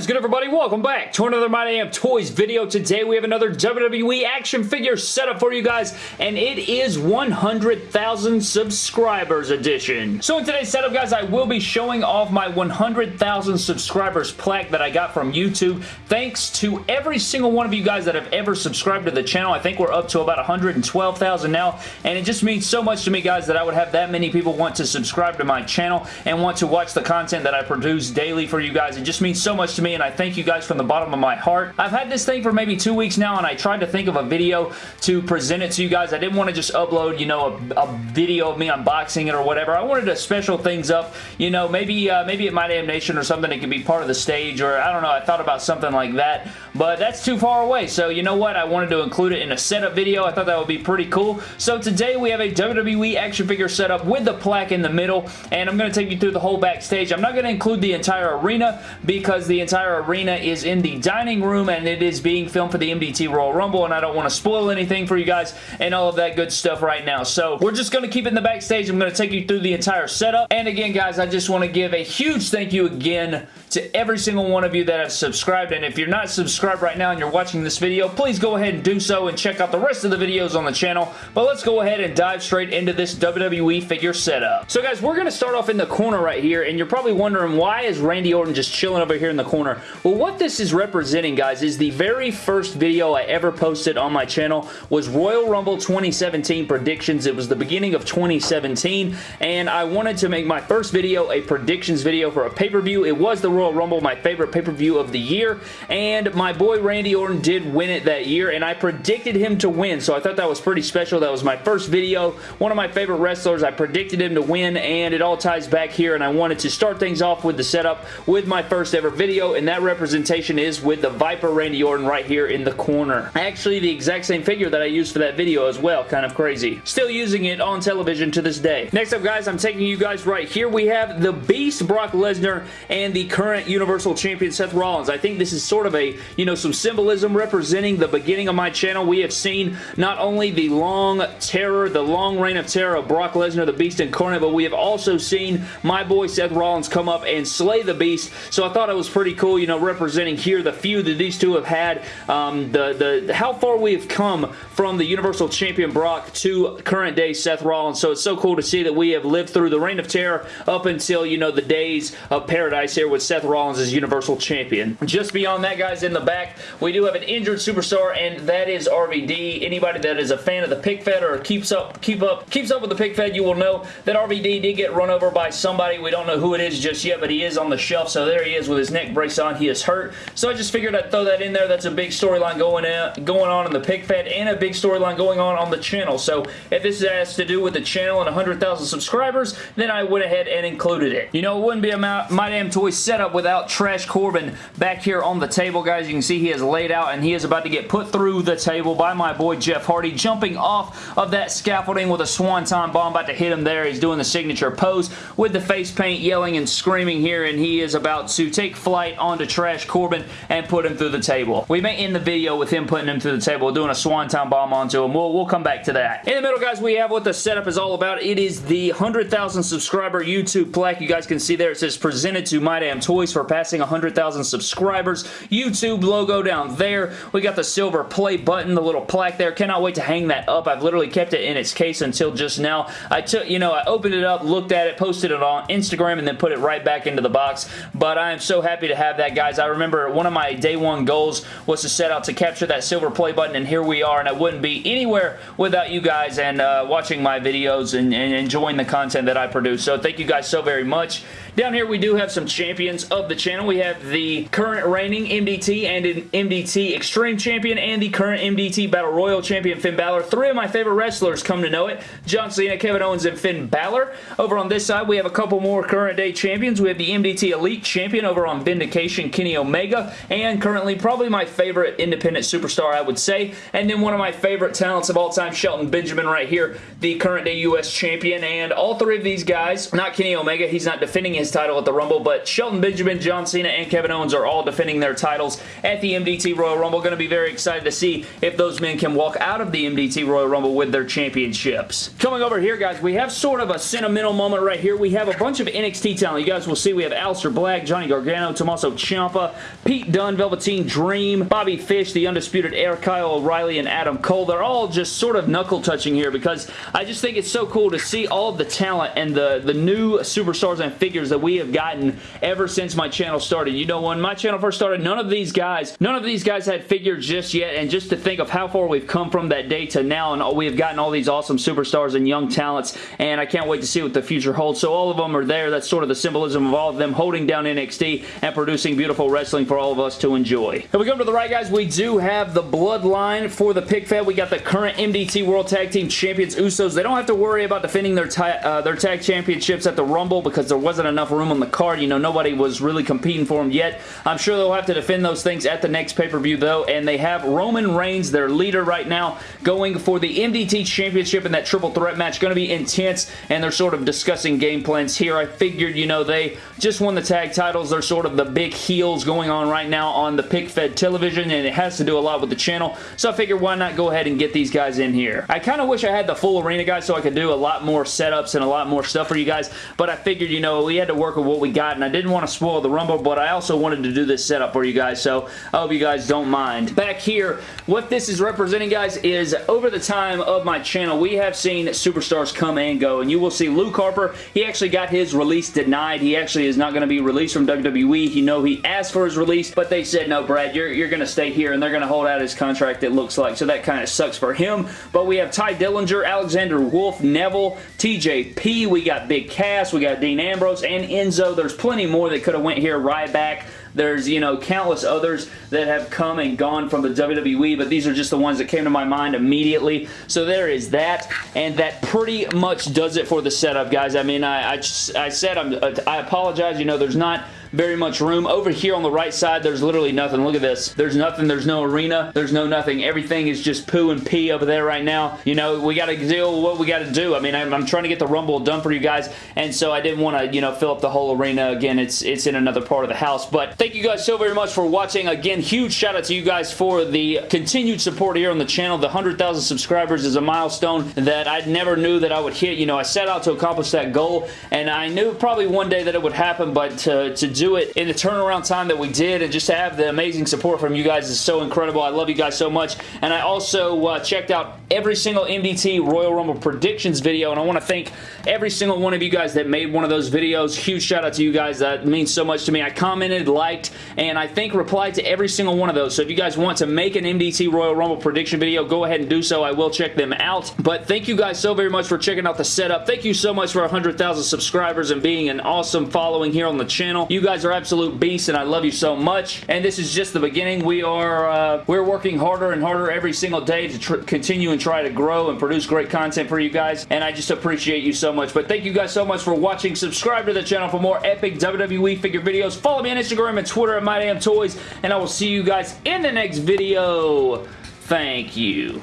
is good everybody? Welcome back to another My Damn Toys video. Today we have another WWE action figure setup for you guys and it is 100,000 subscribers edition. So in today's setup guys I will be showing off my 100,000 subscribers plaque that I got from YouTube. Thanks to every single one of you guys that have ever subscribed to the channel. I think we're up to about 112,000 now and it just means so much to me guys that I would have that many people want to subscribe to my channel and want to watch the content that I produce daily for you guys. It just means so much to me and I thank you guys from the bottom of my heart. I've had this thing for maybe two weeks now and I tried to think of a video to present it to you guys. I didn't want to just upload, you know, a, a video of me unboxing it or whatever. I wanted to special things up, you know, maybe uh, maybe at My Damn Nation or something it could be part of the stage or I don't know. I thought about something like that, but that's too far away. So you know what? I wanted to include it in a setup video. I thought that would be pretty cool. So today we have a WWE action figure setup with the plaque in the middle and I'm going to take you through the whole backstage. I'm not going to include the entire arena because the entire arena is in the dining room and it is being filmed for the MDT Royal Rumble and I don't want to spoil anything for you guys and all of that good stuff right now. So we're just going to keep it in the backstage. I'm going to take you through the entire setup. And again, guys, I just want to give a huge thank you again to every single one of you that have subscribed. And if you're not subscribed right now and you're watching this video, please go ahead and do so and check out the rest of the videos on the channel. But let's go ahead and dive straight into this WWE figure setup. So guys, we're going to start off in the corner right here. And you're probably wondering, why is Randy Orton just chilling over here in the corner? Well, what this is representing, guys, is the very first video I ever posted on my channel was Royal Rumble 2017 predictions. It was the beginning of 2017. And I wanted to make my first video a predictions video for a pay-per-view. It was the Royal Rumble, my favorite pay-per-view of the year, and my boy Randy Orton did win it that year, and I predicted him to win, so I thought that was pretty special. That was my first video, one of my favorite wrestlers. I predicted him to win, and it all ties back here, and I wanted to start things off with the setup with my first ever video, and that representation is with the Viper Randy Orton right here in the corner. Actually, the exact same figure that I used for that video as well. Kind of crazy. Still using it on television to this day. Next up, guys, I'm taking you guys right here. We have the Beast Brock Lesnar and the current Universal Champion Seth Rollins. I think this is sort of a, you know, some symbolism representing the beginning of my channel. We have seen not only the long terror, the long reign of terror of Brock Lesnar, the Beast Incarnate, but we have also seen my boy Seth Rollins come up and slay the Beast. So I thought it was pretty cool, you know, representing here the feud that these two have had, um, the, the how far we have come from the Universal Champion Brock to current day Seth Rollins. So it's so cool to see that we have lived through the reign of terror up until, you know, the days of paradise here with Seth Rollins as Universal Champion. Just beyond that, guys, in the back, we do have an injured superstar, and that is RVD. Anybody that is a fan of the pic fed or keeps up, keep up, keeps up with the pic fed, you will know that RVD did get run over by somebody. We don't know who it is just yet, but he is on the shelf, so there he is with his neck brace on. He is hurt, so I just figured I'd throw that in there. That's a big storyline going, out, going on in the pic fed and a big storyline going on on the channel. So if this has to do with the channel and 100,000 subscribers, then I went ahead and included it. You know, it wouldn't be a My, My Damn Toy setup without Trash Corbin back here on the table, guys. You can see he is laid out and he is about to get put through the table by my boy Jeff Hardy, jumping off of that scaffolding with a swanton bomb about to hit him there. He's doing the signature pose with the face paint, yelling and screaming here, and he is about to take flight onto Trash Corbin and put him through the table. We may end the video with him putting him through the table, doing a swanton bomb onto him. We'll, we'll come back to that. In the middle, guys, we have what the setup is all about. It is the 100,000 subscriber YouTube plaque. You guys can see there it says presented to My Damn Toys for passing 100,000 subscribers. YouTube logo down there. We got the silver play button, the little plaque there. Cannot wait to hang that up. I've literally kept it in its case until just now. I took, you know, I opened it up, looked at it, posted it on Instagram, and then put it right back into the box. But I am so happy to have that, guys. I remember one of my day one goals was to set out to capture that silver play button, and here we are, and I wouldn't be anywhere without you guys and uh, watching my videos and, and enjoying the content that I produce. So thank you guys so very much. Down here, we do have some champions of the channel. We have the current reigning MDT and an MDT Extreme Champion and the current MDT Battle Royal Champion Finn Balor. Three of my favorite wrestlers come to know it. John Cena, Kevin Owens, and Finn Balor. Over on this side, we have a couple more current day champions. We have the MDT Elite Champion over on Vindication, Kenny Omega, and currently probably my favorite independent superstar, I would say. And then one of my favorite talents of all time, Shelton Benjamin right here, the current day U.S. Champion. And all three of these guys, not Kenny Omega, he's not defending his title at the Rumble, but Shelton Benjamin, John Cena, and Kevin Owens are all defending their titles at the MDT Royal Rumble. Going to be very excited to see if those men can walk out of the MDT Royal Rumble with their championships. Coming over here, guys, we have sort of a sentimental moment right here. We have a bunch of NXT talent. You guys will see we have Aleister Black, Johnny Gargano, Tommaso Ciampa, Pete Dunne, Velveteen Dream, Bobby Fish, The Undisputed Era, Kyle O'Reilly, and Adam Cole. They're all just sort of knuckle touching here because I just think it's so cool to see all of the talent and the, the new superstars and figures that we have gotten ever since my channel started. You know, when my channel first started, none of these guys, none of these guys had figures just yet, and just to think of how far we've come from that day to now, and we have gotten all these awesome superstars and young talents, and I can't wait to see what the future holds. So all of them are there. That's sort of the symbolism of all of them holding down NXT and producing beautiful wrestling for all of us to enjoy. If we come to the right, guys, we do have the bloodline for the pic fed. We got the current MDT World Tag Team Champions Usos. They don't have to worry about defending their, uh, their tag championships at the Rumble because there wasn't enough room on the card. You know, nobody was really competing for them yet. I'm sure they'll have to defend those things at the next pay-per-view, though, and they have Roman Reigns, their leader right now, going for the MDT Championship in that triple threat match. Going to be intense, and they're sort of discussing game plans here. I figured, you know, they just won the tag titles. They're sort of the big heels going on right now on the pic-fed television, and it has to do a lot with the channel, so I figured why not go ahead and get these guys in here. I kind of wish I had the full arena, guys, so I could do a lot more setups and a lot more stuff for you guys, but I figured, you know, we had to work with what we got, and I didn't want to spoil the Rumble, but I also wanted to do this setup for you guys, so I hope you guys don't mind. Back here, what this is representing, guys, is over the time of my channel, we have seen superstars come and go, and you will see Luke Harper, he actually got his release denied. He actually is not going to be released from WWE. You know he asked for his release, but they said, no, Brad, you're, you're going to stay here, and they're going to hold out his contract, it looks like, so that kind of sucks for him, but we have Tye Dillinger, Alexander Wolfe, Neville, TJP, we got Big Cass, we got Dean Ambrose, and Enzo. There's plenty more that could have went here. Ryback, there's, you know, countless others that have come and gone from the WWE, but these are just the ones that came to my mind immediately. So there is that, and that pretty much does it for the setup, guys. I mean, I, I, I said I'm, I apologize. You know, there's not very much room. Over here on the right side, there's literally nothing. Look at this. There's nothing. There's no arena. There's no nothing. Everything is just poo and pee over there right now. You know, we got to deal with what we got to do. I mean, I'm, I'm, trying to get the Rumble done for you guys, and so I didn't want to, you know, fill up the whole arena. Again, it's, it's in another part of the house, but thank you guys so very much for watching. Again, huge shout out to you guys for the continued support here on the channel. The 100,000 subscribers is a milestone that I never knew that I would hit. You know, I set out to accomplish that goal, and I knew probably one day that it would happen, but to, to do it in the turnaround time that we did and just to have the amazing support from you guys is so incredible. I love you guys so much. And I also uh, checked out every single MDT Royal Rumble predictions video and I want to thank every single one of you guys that made one of those videos. Huge shout out to you guys. That means so much to me. I commented, liked, and I think replied to every single one of those. So if you guys want to make an MDT Royal Rumble prediction video, go ahead and do so. I will check them out. But thank you guys so very much for checking out the setup. Thank you so much for 100,000 subscribers and being an awesome following here on the channel. You guys are absolute beasts and I love you so much. And this is just the beginning. We are uh, we're working harder and harder every single day to continue and try to grow and produce great content for you guys. And I just appreciate you so much. But thank you guys so much for watching. Subscribe to the channel for more epic WWE figure videos. Follow me on Instagram and Twitter at MyDamnToys. And I will see you guys in the next video. Thank you.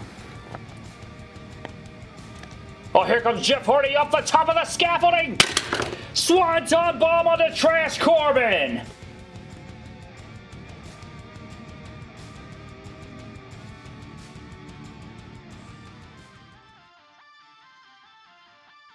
Oh, here comes Jeff Hardy off the top of the scaffolding! Swanton bomb on the Trash Corbin!